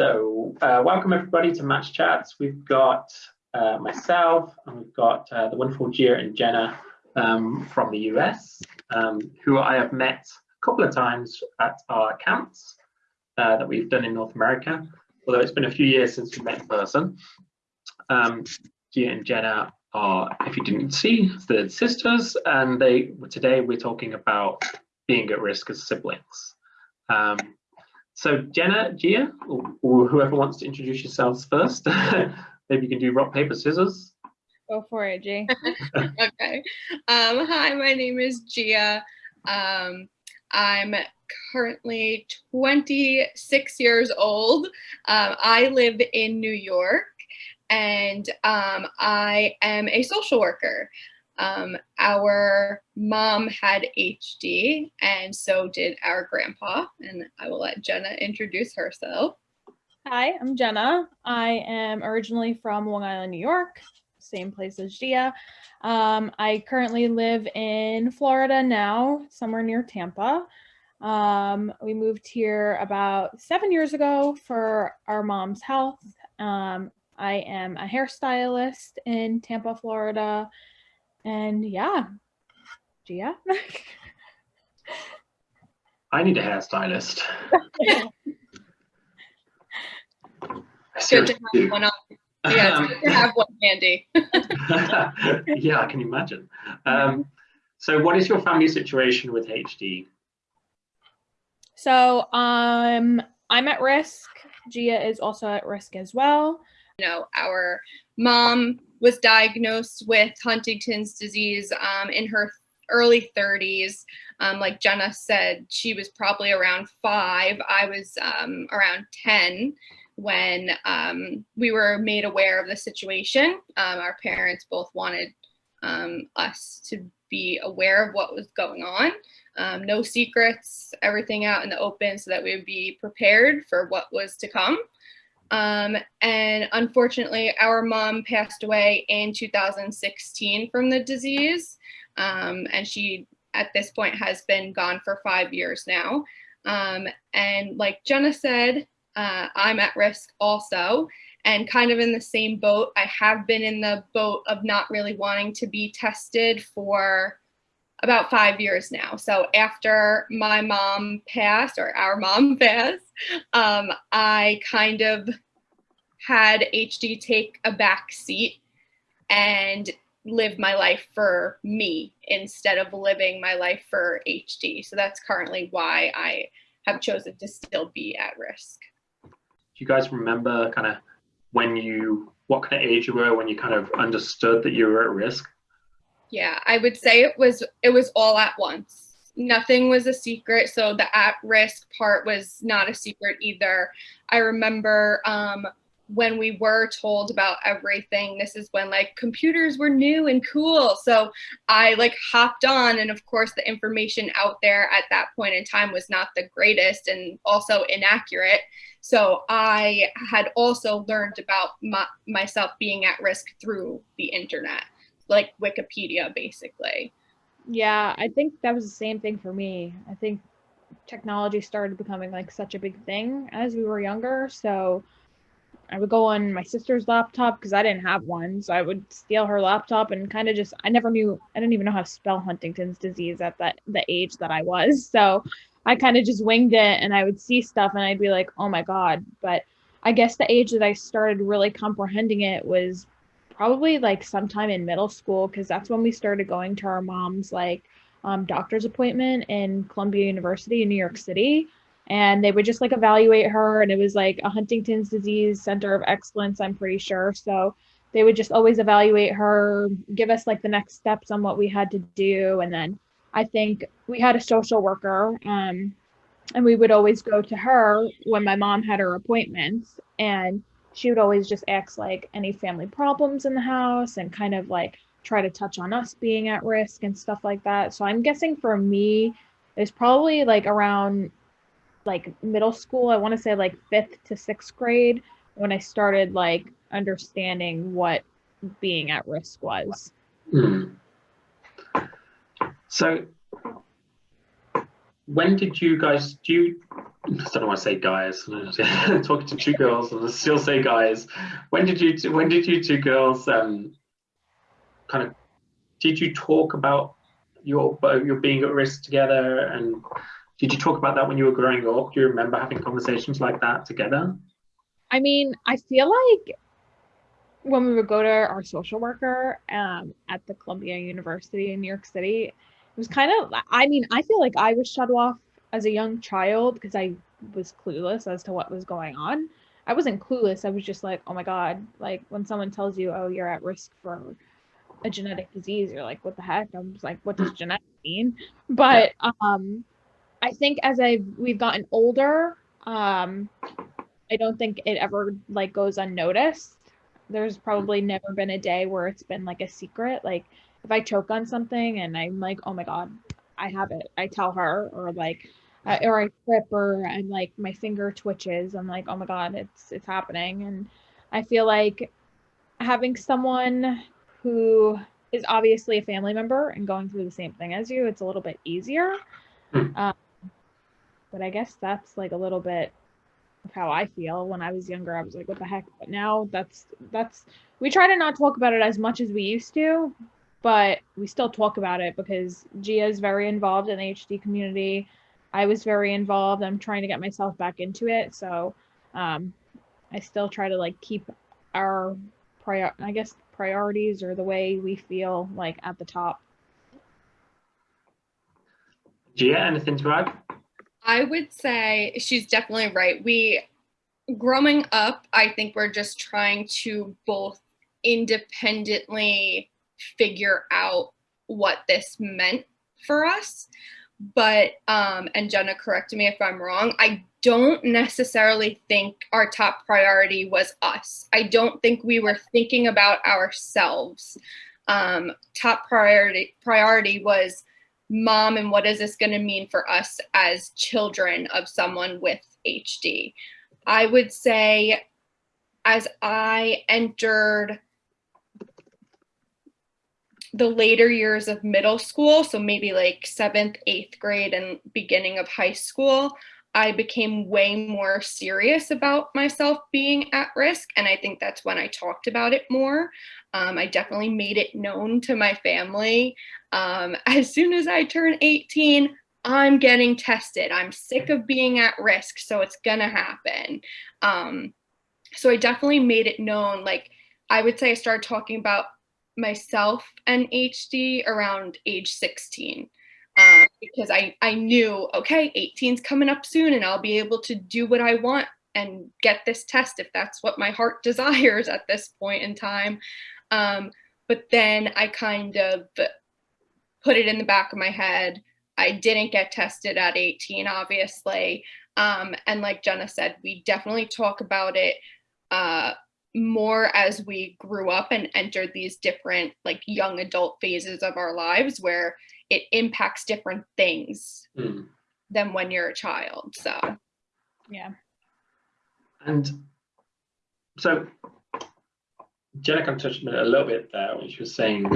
So uh, welcome everybody to Match Chats. We've got uh, myself and we've got uh, the wonderful Gia and Jenna um, from the US, um, who I have met a couple of times at our camps uh, that we've done in North America, although it's been a few years since we met in person. Um, and Jenna are, if you didn't see, the sisters, and they today we're talking about being at risk as siblings. Um, so Jenna, Gia, or, or, whoever wants to introduce yourselves first, maybe you can do rock, paper, scissors. Go for it, G. okay. Um, hi, my name is Gia. Um, I'm currently 26 years old. Um, I live in New York and um, I am a social worker. Um, our mom had HD and so did our grandpa. And I will let Jenna introduce herself. Hi, I'm Jenna. I am originally from Long Island, New York, same place as Gia. Um, I currently live in Florida now, somewhere near Tampa. Um, we moved here about seven years ago for our mom's health. Um, I am a hairstylist in Tampa, Florida. And yeah, Gia. I need a hairstylist. Good to have one on. Yeah, it's good to have one handy. yeah, I can imagine. Um, so what is your family situation with HD? So um, I'm at risk. Gia is also at risk as well. You know, our mom was diagnosed with Huntington's disease um, in her early 30s. Um, like Jenna said, she was probably around five. I was um, around 10 when um, we were made aware of the situation. Um, our parents both wanted um, us to be aware of what was going on. Um, no secrets, everything out in the open so that we would be prepared for what was to come. Um, and unfortunately, our mom passed away in 2016 from the disease. Um, and she, at this point, has been gone for five years now. Um, and like Jenna said, uh, I'm at risk also and kind of in the same boat. I have been in the boat of not really wanting to be tested for about five years now. So after my mom passed or our mom passed, um, I kind of had HD take a back seat and live my life for me instead of living my life for HD. So that's currently why I have chosen to still be at risk. Do you guys remember kind of when you, what kind of age you were when you kind of understood that you were at risk? Yeah, I would say it was it was all at once. Nothing was a secret, so the at risk part was not a secret either. I remember um, when we were told about everything, this is when like computers were new and cool. So I like hopped on and of course the information out there at that point in time was not the greatest and also inaccurate. So I had also learned about my, myself being at risk through the internet like Wikipedia, basically. Yeah, I think that was the same thing for me. I think technology started becoming like such a big thing as we were younger. So I would go on my sister's laptop because I didn't have one. So I would steal her laptop and kind of just, I never knew, I didn't even know how to spell Huntington's disease at that, the age that I was. So I kind of just winged it and I would see stuff and I'd be like, oh my God. But I guess the age that I started really comprehending it was probably like sometime in middle school because that's when we started going to our mom's like um, doctor's appointment in Columbia University in New York City. And they would just like evaluate her, and it was like a Huntington's disease center of excellence, I'm pretty sure. So they would just always evaluate her, give us like the next steps on what we had to do. And then I think we had a social worker, um, and we would always go to her when my mom had her appointments. And she would always just ask like any family problems in the house and kind of like try to touch on us being at risk and stuff like that. So I'm guessing for me, it's probably like around like middle school. I want to say like fifth to sixth grade when I started like understanding what being at risk was. Mm. So when did you guys do you I don't want to say guys. Talking to two girls and still say guys. When did you when did you two girls um kind of did you talk about your your being at risk together and did you talk about that when you were growing up? Do you remember having conversations like that together? I mean, I feel like when we would go to our social worker um, at the Columbia University in New York City, it was kind of, I mean, I feel like I was shut off as a young child because I was clueless as to what was going on. I wasn't clueless. I was just like, oh my God, like when someone tells you, oh, you're at risk for a genetic disease, you're like, what the heck? I was like, what does genetic mean? But um, I think as I we've gotten older, um, I don't think it ever like goes unnoticed. There's probably never been a day where it's been like a secret. Like if I choke on something and I'm like, oh my god, I have it. I tell her, or like, uh, or I trip, or I'm like my finger twitches. I'm like, oh my god, it's it's happening. And I feel like having someone who is obviously a family member and going through the same thing as you, it's a little bit easier. Hmm. Um, but I guess that's like a little bit of how I feel. When I was younger, I was like, what the heck? But now that's that's we try to not talk about it as much as we used to, but we still talk about it because Gia is very involved in the HD community. I was very involved. I'm trying to get myself back into it. So um, I still try to like keep our prior I guess priorities or the way we feel like at the top. Gia, anything to add? I would say she's definitely right. We, growing up, I think we're just trying to both independently figure out what this meant for us. But, um, and Jenna, correct me if I'm wrong, I don't necessarily think our top priority was us. I don't think we were thinking about ourselves. Um, top priority priority was mom and what is this going to mean for us as children of someone with HD? I would say as I entered the later years of middle school, so maybe like seventh, eighth grade and beginning of high school, I became way more serious about myself being at risk. And I think that's when I talked about it more. Um, I definitely made it known to my family. Um, as soon as I turn 18, I'm getting tested. I'm sick of being at risk, so it's gonna happen. Um, so I definitely made it known. Like I would say I started talking about myself and HD around age 16 um, because I, I knew, okay, 18's coming up soon and I'll be able to do what I want and get this test if that's what my heart desires at this point in time. Um, but then I kind of put it in the back of my head. I didn't get tested at 18, obviously. Um, and like Jenna said, we definitely talk about it uh, more as we grew up and entered these different like young adult phases of our lives where it impacts different things Mm. than when you're a child. So Yeah. And so Jenna kind of touched on it a little bit there when she was saying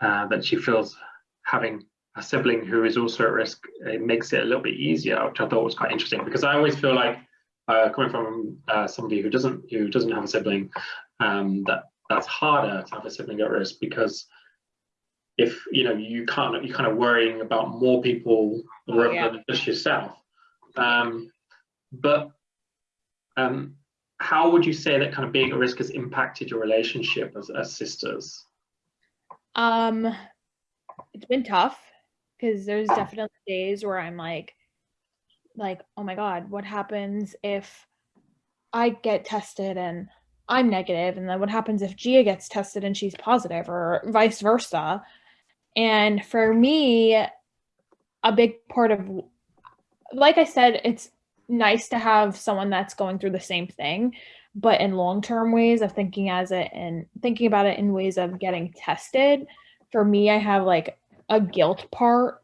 uh, that she feels having a sibling who is also at risk it makes it a little bit easier, which I thought was quite interesting because I always feel like uh, coming from uh, somebody who doesn't who doesn't have a sibling, um, that that's harder to have a sibling at risk because if you know you can't you're kind of worrying about more people rather yeah. than just yourself. Um, but um, how would you say that kind of being at risk has impacted your relationship as, as sisters? Um, it's been tough because there's definitely days where I'm like, like, oh my God, what happens if I get tested and I'm negative, and then what happens if Gia gets tested and she's positive, or vice versa? And for me, a big part of, like I said, it's nice to have someone that's going through the same thing, but in long term ways of thinking as it and thinking about it in ways of getting tested. For me, I have like a guilt part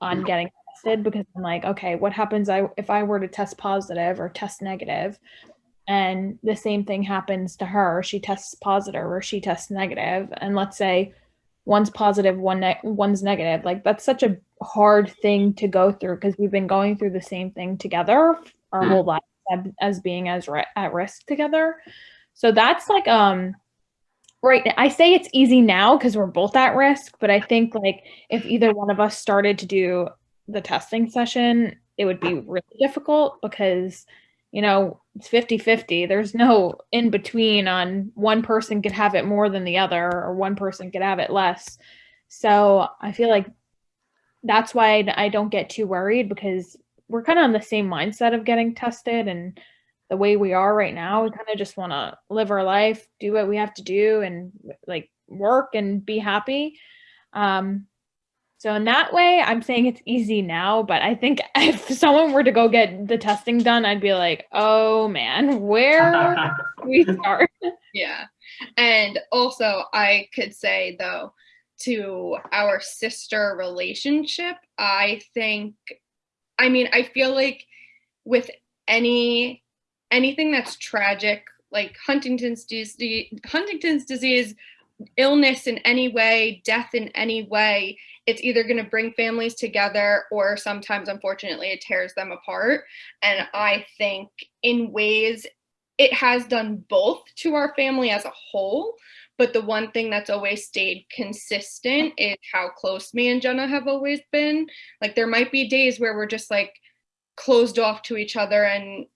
on mm. getting tested because I'm like, okay, what happens I if I were to test positive or test negative and the same thing happens to her, she tests positive or she tests negative, and let's say one's positive, one ne- one's negative. Like that's such a hard thing to go through because we've been going through the same thing together our Mm. whole life as- being as at risk together. So that's like um right now, I say it's easy now because we're both at risk, but I think like if either one of us started to do the testing session, it would be really difficult because you know, it's 50-50. There's no in between on one person could have it more than the other or one person could have it less. So, I feel like that's why I I don't get too worried because we're kind of on the same mindset of getting tested and the way we are right now, we kind of just want to live our life, do what we have to do and like work and be happy. Um so in that way, I'm saying it's easy now, but I think if someone were to go get the testing done, I'd be like, "Oh man, where we start?" Yeah. And also, I could say though, to our sister relationship, I think, I mean, I feel like with any anything that's tragic, like Huntington's disease, Huntington's disease, illness in any way, death in any way, it's either going to bring families together or sometimes, unfortunately, it tears them apart. And I think in ways it has done both to our family as a whole. But the one thing that's always stayed consistent is how close me and Jenna have always been. Like, there might be days where we're just like closed off to each other and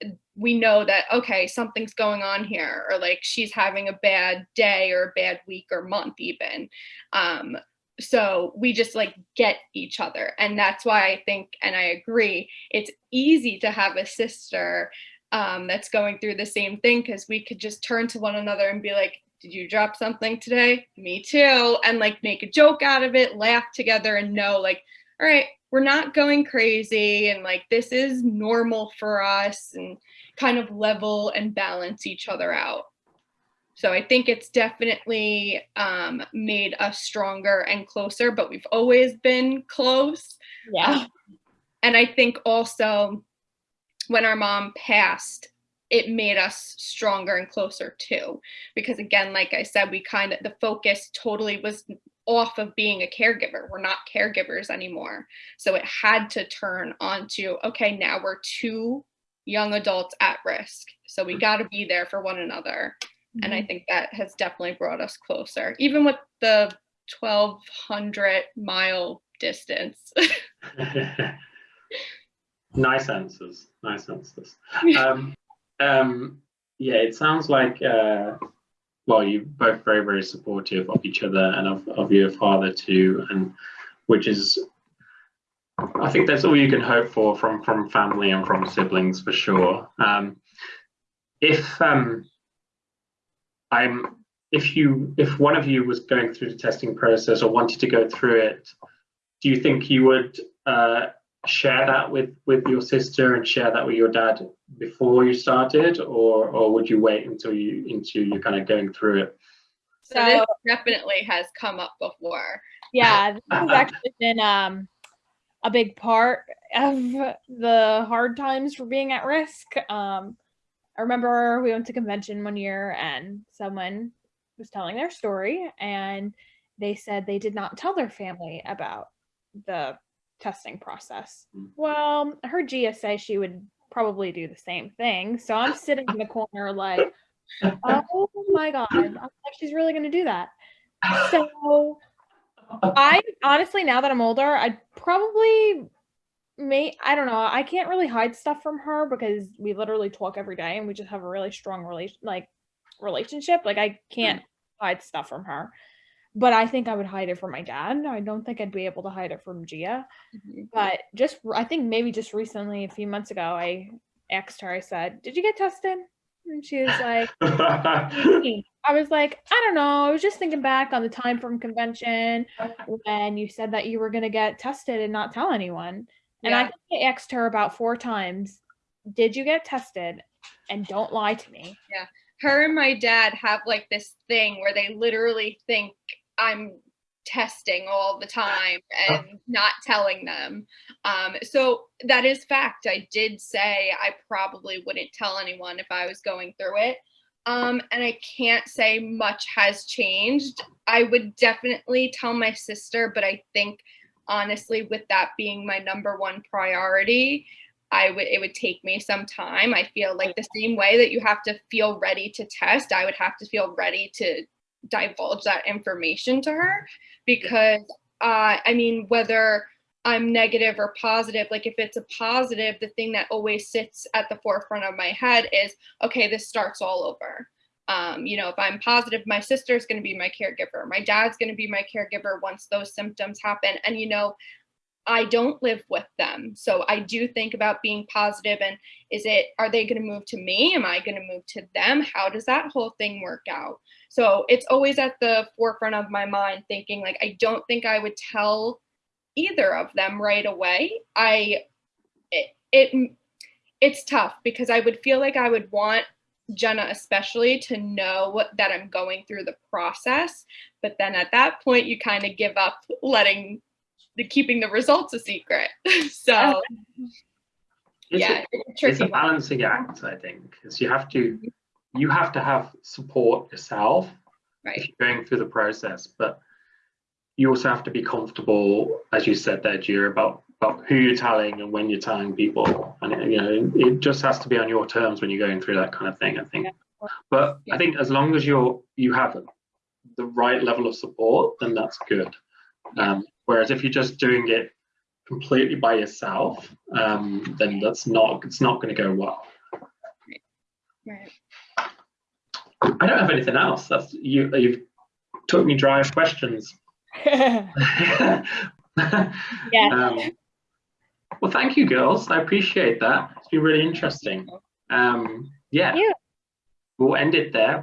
we know that, okay, something's going on here, or like she's having a bad day or a bad week or month, even. Um, so we just like get each other. And that's why I think, and I agree, it's easy to have a sister um, that's going through the same thing because we could just turn to one another and be like, did you drop something today? Me too. And like make a joke out of it, laugh together, and know like, all right, we're not going crazy. And like, this is normal for us and kind of level and balance each other out. So I think it's definitely um, made us stronger and closer, but we've always been close. Yeah. And I think also when our mom passed, it made us stronger and closer too. Because again, like I said, we kind of, the focus totally was off of being a caregiver. We're not caregivers anymore. So it had to turn onto, okay, now we're two young adults at risk. So we got to be there for one another. And I think that has definitely brought us closer, even with the 1200 mile distance. nice answers. Nice answers. Um, um, yeah, it sounds like, uh, well, you're both very, very supportive of each other and of, of your father too, and which is, I think that's all you can hope for from from family and from siblings for sure. Um, if um, I'm, if you, if one of you was going through the testing process or wanted to go through it, do you think you would uh, share that with with your sister and share that with your dad before you started, or or would you wait until you until you're kind of going through it? So this definitely has come up before. Yeah, this has actually been um a big part of the hard times for being at risk. Um, I remember we went to convention one year and someone was telling their story and they said they did not tell their family about the testing process. Mm. Well, I heard Gia say she would probably do the same thing. So I'm sitting in the corner like, oh my God, she's really going to do that. So I honestly, now that I'm older, I'd probably may I don't know. I can't really hide stuff from her because we literally talk every day and we just have a really strong relation like relationship. Like I can't hide stuff from her. But I think I would hide it from my dad. I don't think I'd be able to hide it from Gia. Mhm. But just I think maybe just recently, a few months ago, I asked her, I said, Did you get tested? And she was like, I was like, I don't know. I was just thinking back on the time from convention when you said that you were going to get tested and not tell anyone. And I Yeah. think I asked her about four times, Did you get tested? And don't lie to me. Yeah. Her and my dad have like this thing where they literally think I'm testing all the time and not telling them. Um, so that is fact. I did say I probably wouldn't tell anyone if I was going through it. Um, and I can't say much has changed. I would definitely tell my sister, but I think honestly, with that being my number one priority, I would it would take me some time. I feel like the same way that you have to feel ready to test, I would have to feel ready to divulge that information to her because uh, I mean whether I'm negative or positive, like if it's a positive, the thing that always sits at the forefront of my head is, okay, this starts all over. Um, you know, if I'm positive, my sister's going to be my caregiver. My dad's going to be my caregiver once those symptoms happen. And, you know, I don't live with them. So I do think about being positive and is it, are they going to move to me? Am I going to move to them? How does that whole thing work out? So it's always at the forefront of my mind thinking like, I don't think I would tell either of them right away. I, it, it it's tough because I would feel like I would want Jenna especially to know that I'm going through the process. But then at that point, you kind of give up letting the keeping the results a secret. so It's yeah, a, it's a it's tricky a one. balancing act, I think, because you have to you have to have support yourself if you're going through the process, but you also have to be comfortable, as you said there, Gia, about about who you're telling and when you're telling people, and it, you know it just has to be on your terms when you're going through that kind of thing. I think, but I think as long as you're you have the right level of support, then that's good. Um, whereas if you're just doing it completely by yourself, um, then that's not it's not going to go well. Right. I don't have anything else. That's you. You've took me dry of questions. yeah. Um, well, thank you, girls. I appreciate that. It's been really interesting. Um, yeah, Yeah. we'll end it there.